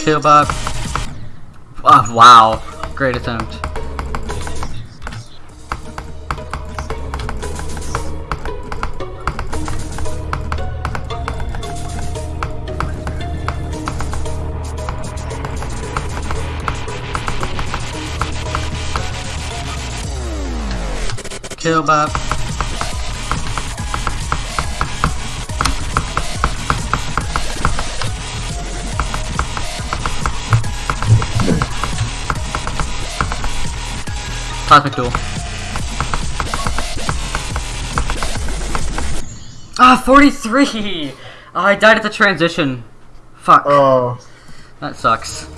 Killbot. Oh, ah, wow. Great attempt. Killbot. Cosmic Duel. Ah, 43! Oh, I died at the transition. Fuck. Oh. That sucks.